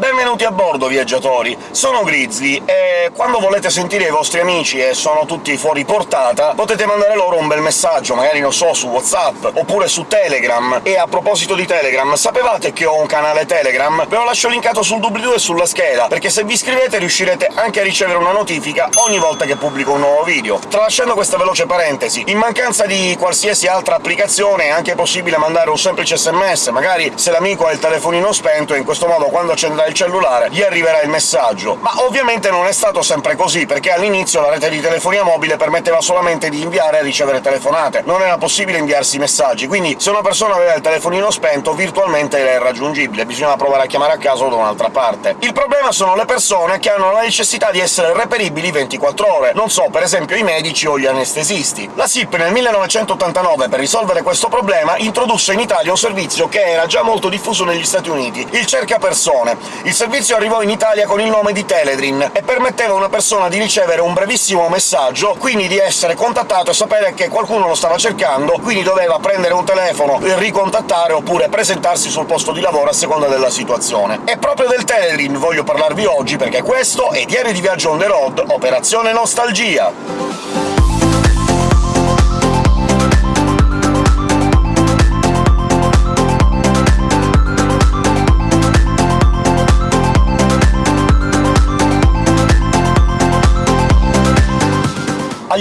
the Benvenuti a bordo, viaggiatori! Sono Grizzly, e quando volete sentire i vostri amici e sono tutti fuori portata, potete mandare loro un bel messaggio, magari, non so, su WhatsApp, oppure su Telegram. E a proposito di Telegram, sapevate che ho un canale Telegram? Ve lo lascio linkato sul doobly-doo e sulla scheda, perché se vi iscrivete riuscirete anche a ricevere una notifica ogni volta che pubblico un nuovo video. Tralasciando questa veloce parentesi, in mancanza di qualsiasi altra applicazione è anche possibile mandare un semplice sms, magari se l'amico ha il telefonino spento, e in questo modo quando accenderà il cellulare gli arriverà il messaggio. Ma ovviamente non è stato sempre così, perché all'inizio la rete di telefonia mobile permetteva solamente di inviare e ricevere telefonate, non era possibile inviarsi messaggi, quindi se una persona aveva il telefonino spento virtualmente era irraggiungibile, bisognava provare a chiamare a caso da un'altra parte. Il problema sono le persone che hanno la necessità di essere reperibili 24 ore, non so, per esempio i medici o gli anestesisti. La SIP nel 1989, per risolvere questo problema, introdusse in Italia un servizio che era già molto diffuso negli Stati Uniti, il cercapersone. Il servizio arrivò in Italia con il nome di Teledrin e permetteva a una persona di ricevere un brevissimo messaggio, quindi di essere contattato e sapere che qualcuno lo stava cercando, quindi doveva prendere un telefono ricontattare oppure presentarsi sul posto di lavoro a seconda della situazione. E proprio del Teledrin voglio parlarvi oggi, perché questo è Diario di Viaggio on the road, Operazione Nostalgia!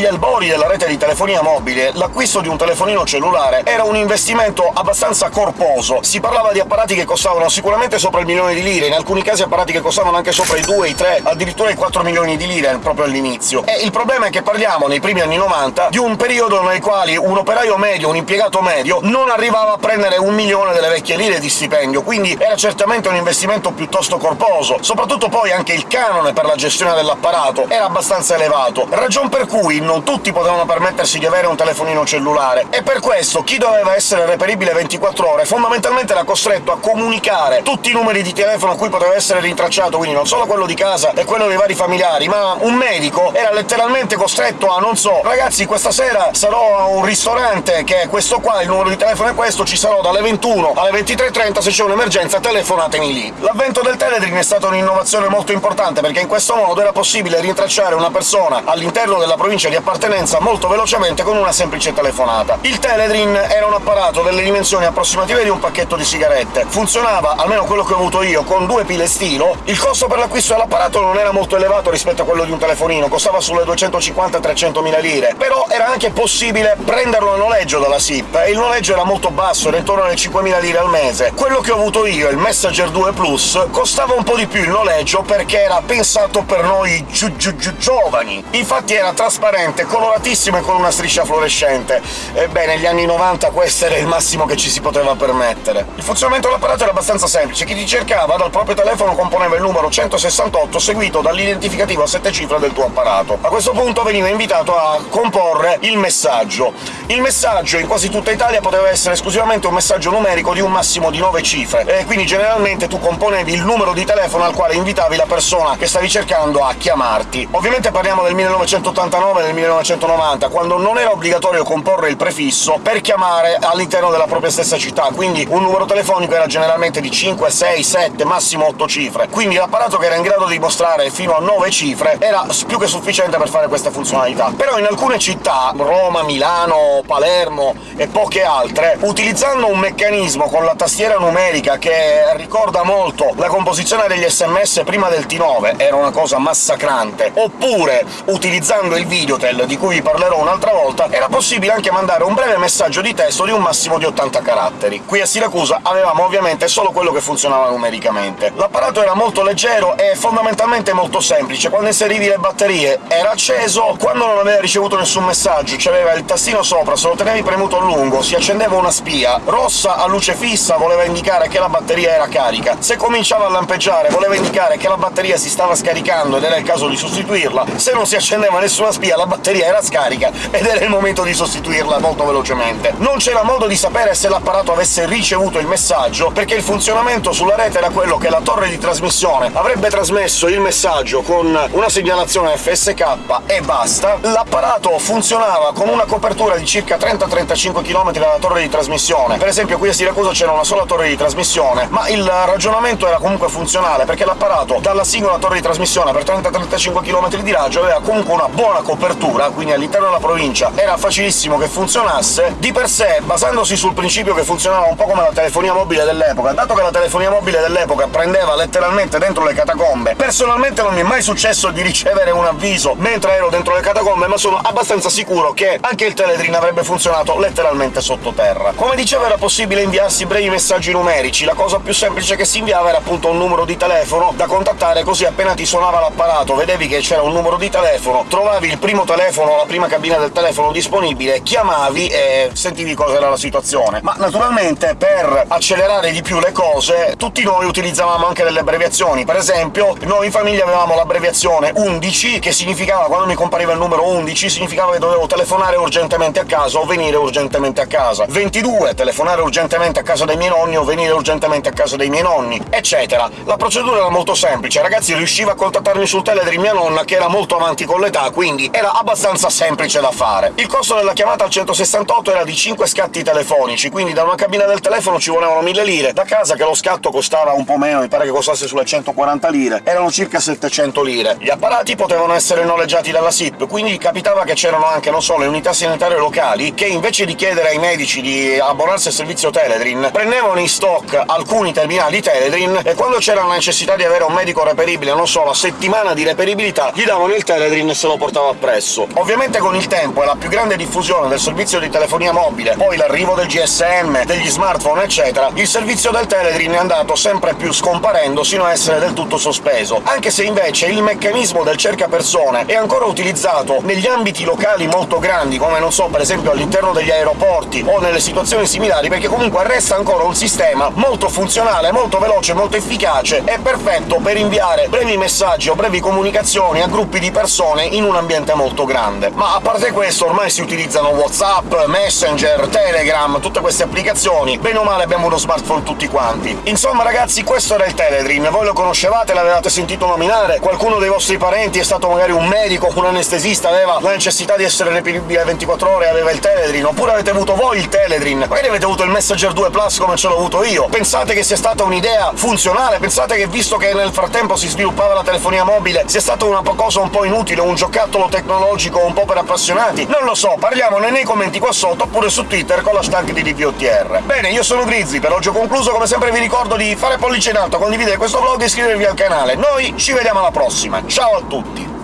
Albori della rete di telefonia mobile, l'acquisto di un telefonino cellulare era un investimento abbastanza corposo. Si parlava di apparati che costavano sicuramente sopra il milione di lire, in alcuni casi apparati che costavano anche sopra i 2, i 3, addirittura i 4 milioni di lire proprio all'inizio. E il problema è che parliamo, nei primi anni 90, di un periodo nei quali un operaio medio, un impiegato medio, non arrivava a prendere un milione delle vecchie lire di stipendio, quindi era certamente un investimento piuttosto corposo. Soprattutto poi anche il canone per la gestione dell'apparato era abbastanza elevato, ragion per cui non tutti potevano permettersi di avere un telefonino cellulare, e per questo chi doveva essere reperibile 24 ore fondamentalmente era costretto a comunicare tutti i numeri di telefono a cui poteva essere rintracciato, quindi non solo quello di casa e quello dei vari familiari, ma un medico era letteralmente costretto a, non so, ragazzi questa sera sarò a un ristorante che è questo qua, il numero di telefono è questo, ci sarò dalle 21 alle 23.30, se c'è un'emergenza telefonatemi lì. L'avvento del Teledrin è stata un'innovazione molto importante, perché in questo modo era possibile rintracciare una persona all'interno della provincia di appartenenza molto velocemente con una semplice telefonata. Il Teledrin era un apparato delle dimensioni approssimative di un pacchetto di sigarette. Funzionava, almeno quello che ho avuto io, con due pile stilo. Il costo per l'acquisto dell'apparato non era molto elevato rispetto a quello di un telefonino, costava sulle 250-300 mila lire, però era anche possibile prenderlo a noleggio dalla SIP, e il noleggio era molto basso, era intorno alle 5.000 lire al mese. Quello che ho avuto io, il Messenger 2 Plus, costava un po' di più il noleggio perché era pensato per noi giu giu giu giovani. Infatti era trasparente coloratissimo e con una striscia fluorescente. Ebbene, negli anni 90 questo era il massimo che ci si poteva permettere. Il funzionamento dell'apparato era abbastanza semplice, chi ti cercava dal proprio telefono componeva il numero 168 seguito dall'identificativo a sette cifre del tuo apparato. A questo punto veniva invitato a comporre il messaggio. Il messaggio in quasi tutta Italia poteva essere esclusivamente un messaggio numerico di un massimo di 9 cifre, e quindi generalmente tu componevi il numero di telefono al quale invitavi la persona che stavi cercando a chiamarti. Ovviamente parliamo del 1989 del 1990, quando non era obbligatorio comporre il prefisso per chiamare all'interno della propria stessa città, quindi un numero telefonico era generalmente di 5, 6, 7, massimo 8 cifre. Quindi l'apparato che era in grado di mostrare fino a 9 cifre era più che sufficiente per fare queste funzionalità. Però in alcune città, Roma, Milano, Palermo e poche altre, utilizzando un meccanismo con la tastiera numerica che ricorda molto la composizione degli sms prima del T9, era una cosa massacrante, oppure utilizzando il video Hotel, di cui vi parlerò un'altra volta, era possibile anche mandare un breve messaggio di testo di un massimo di 80 caratteri. Qui a Siracusa avevamo ovviamente solo quello che funzionava numericamente. L'apparato era molto leggero e fondamentalmente molto semplice. Quando inserivi le batterie era acceso, quando non aveva ricevuto nessun messaggio c'aveva il tastino sopra, se lo tenevi premuto a lungo si accendeva una spia, rossa a luce fissa voleva indicare che la batteria era carica, se cominciava a lampeggiare voleva indicare che la batteria si stava scaricando ed era il caso di sostituirla, se non si accendeva nessuna spia la batteria batteria era scarica ed era il momento di sostituirla molto velocemente. Non c'era modo di sapere se l'apparato avesse ricevuto il messaggio, perché il funzionamento sulla rete era quello che la torre di trasmissione avrebbe trasmesso il messaggio con una segnalazione FSK e basta. L'apparato funzionava con una copertura di circa 30-35 km dalla torre di trasmissione. Per esempio qui a Siracusa c'era una sola torre di trasmissione, ma il ragionamento era comunque funzionale, perché l'apparato dalla singola torre di trasmissione per 30-35 km di raggio aveva comunque una buona copertura, quindi all'interno della provincia era facilissimo che funzionasse. Di per sé, basandosi sul principio che funzionava un po' come la telefonia mobile dell'epoca, dato che la telefonia mobile dell'epoca prendeva letteralmente dentro le catacombe, personalmente non mi è mai successo di ricevere un avviso mentre ero dentro le catacombe, ma sono abbastanza sicuro che anche il Teledrin avrebbe funzionato letteralmente sottoterra. Come dicevo era possibile inviarsi brevi messaggi numerici, la cosa più semplice che si inviava era appunto un numero di telefono da contattare, così appena ti suonava l'apparato vedevi che c'era un numero di telefono, trovavi il primo telefono, la prima cabina del telefono disponibile, chiamavi e sentivi cosa era la situazione. Ma naturalmente per accelerare di più le cose tutti noi utilizzavamo anche delle abbreviazioni. Per esempio, noi in famiglia avevamo l'abbreviazione 11, che significava, quando mi compariva il numero 11, significava che dovevo telefonare urgentemente a casa o venire urgentemente a casa. 22, telefonare urgentemente a casa dei miei nonni o venire urgentemente a casa dei miei nonni, eccetera. La procedura era molto semplice, ragazzi riusciva a contattarmi sul Telegram mia nonna, che era molto avanti con l'età, quindi era abbastanza semplice da fare. Il costo della chiamata al 168 era di 5 scatti telefonici, quindi da una cabina del telefono ci volevano 1000 lire, da casa che lo scatto costava un po' meno, mi pare che costasse sulle 140 lire, erano circa 700 lire. Gli apparati potevano essere noleggiati dalla SIP, quindi capitava che c'erano anche, non so, le unità sanitarie locali, che invece di chiedere ai medici di abbonarsi al servizio Teledrin, prendevano in stock alcuni terminali Teledrin, e quando c'era la necessità di avere un medico reperibile, non so, la settimana di reperibilità, gli davano il Teledrin e se lo portava appresso. Ovviamente con il tempo e la più grande diffusione del servizio di telefonia mobile, poi l'arrivo del GSM, degli smartphone eccetera, il servizio del Teledrin è andato sempre più scomparendo sino a essere del tutto sospeso, anche se invece il meccanismo del cercapersone è ancora utilizzato negli ambiti locali molto grandi, come non so, per esempio all'interno degli aeroporti o nelle situazioni similari, perché comunque resta ancora un sistema molto funzionale, molto veloce, molto efficace e perfetto per inviare brevi messaggi o brevi comunicazioni a gruppi di persone in un ambiente molto grande. Ma a parte questo ormai si utilizzano WhatsApp, Messenger, Telegram, tutte queste applicazioni, bene o male abbiamo uno smartphone tutti quanti. Insomma ragazzi, questo era il Teledrin, voi lo conoscevate, l'avevate sentito nominare? Qualcuno dei vostri parenti è stato magari un medico, un anestesista, aveva la necessità di essere reperibile 24 ore e aveva il Teledrin, oppure avete avuto voi il Teledrin, magari avete avuto il Messenger 2 Plus come ce l'ho avuto io. Pensate che sia stata un'idea funzionale? Pensate che visto che nel frattempo si sviluppava la telefonia mobile sia stata una cosa un po' inutile, un giocattolo tecnologico un po' per appassionati? Non lo so, parliamone nei commenti qua sotto oppure su Twitter con l'hashtag di DVOTR. Bene, io sono Grizzly, per oggi ho concluso, come sempre vi ricordo di fare pollice in alto, condividere questo vlog e iscrivervi al canale. Noi ci vediamo alla prossima, ciao a tutti!